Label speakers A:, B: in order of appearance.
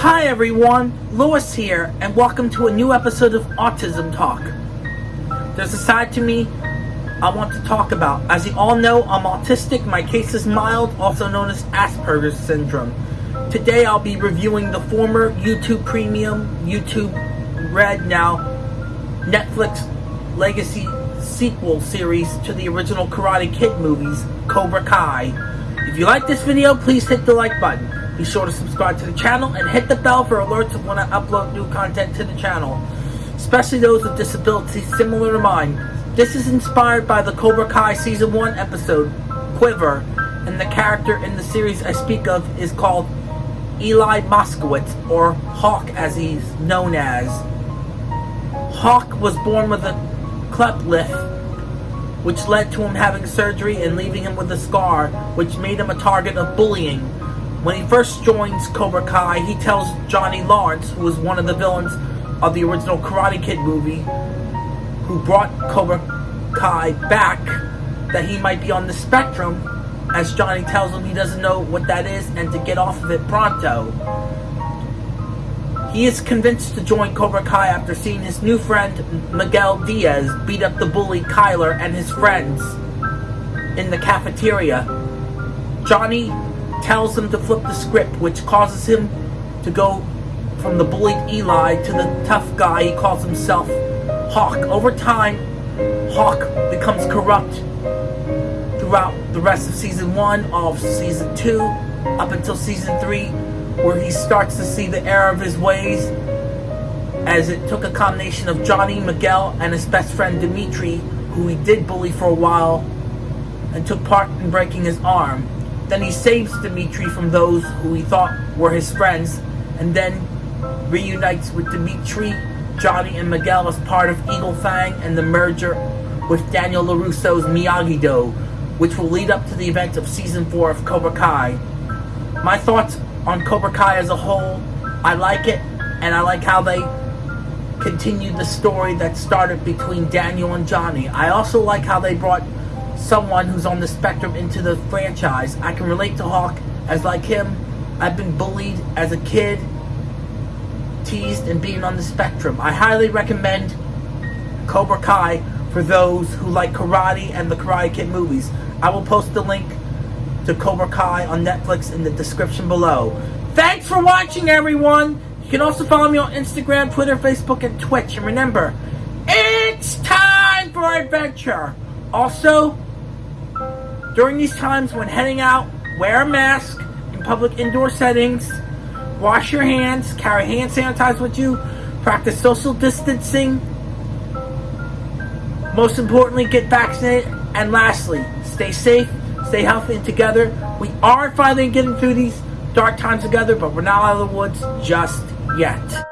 A: Hi everyone, Lewis here, and welcome to a new episode of Autism Talk. There's a side to me I want to talk about. As you all know, I'm autistic. My case is mild, also known as Asperger's syndrome. Today I'll be reviewing the former YouTube Premium, YouTube Red now, Netflix Legacy sequel series to the original Karate Kid movies, Cobra Kai. If you like this video, please hit the like button. Be sure to subscribe to the channel and hit the bell for alerts of when I upload new content to the channel, especially those with disabilities similar to mine. This is inspired by the Cobra Kai Season 1 episode, Quiver, and the character in the series I speak of is called Eli Moskowitz, or Hawk as he's known as. Hawk was born with a cleft lip, which led to him having surgery and leaving him with a scar, which made him a target of bullying when he first joins Cobra Kai, he tells Johnny Lawrence, who was one of the villains of the original Karate Kid movie, who brought Cobra Kai back, that he might be on the spectrum, as Johnny tells him he doesn't know what that is and to get off of it pronto. He is convinced to join Cobra Kai after seeing his new friend Miguel Diaz beat up the bully Kyler and his friends in the cafeteria. Johnny tells him to flip the script, which causes him to go from the bullied Eli to the tough guy he calls himself Hawk. Over time, Hawk becomes corrupt throughout the rest of season one, of season two, up until season three, where he starts to see the error of his ways as it took a combination of Johnny, Miguel, and his best friend Demetri, who he did bully for a while, and took part in breaking his arm. Then he saves Demetri from those who he thought were his friends, and then reunites with Demetri, Johnny, and Miguel as part of Eagle Fang and the merger with Daniel LaRusso's Miyagi-Do, which will lead up to the event of Season 4 of Cobra Kai. My thoughts on Cobra Kai as a whole, I like it, and I like how they continued the story that started between Daniel and Johnny. I also like how they brought someone who's on the spectrum into the franchise. I can relate to Hawk as like him. I've been bullied as a kid, teased, and being on the spectrum. I highly recommend Cobra Kai for those who like karate and the Karate Kid movies. I will post the link to Cobra Kai on Netflix in the description below. Thanks for watching, everyone! You can also follow me on Instagram, Twitter, Facebook, and Twitch. And remember, it's time for adventure! Also, during these times when heading out, wear a mask in public indoor settings, wash your hands, carry hand sanitizer with you, practice social distancing, most importantly, get vaccinated, and lastly, stay safe, stay healthy, and together. We are finally getting through these dark times together, but we're not out of the woods just yet.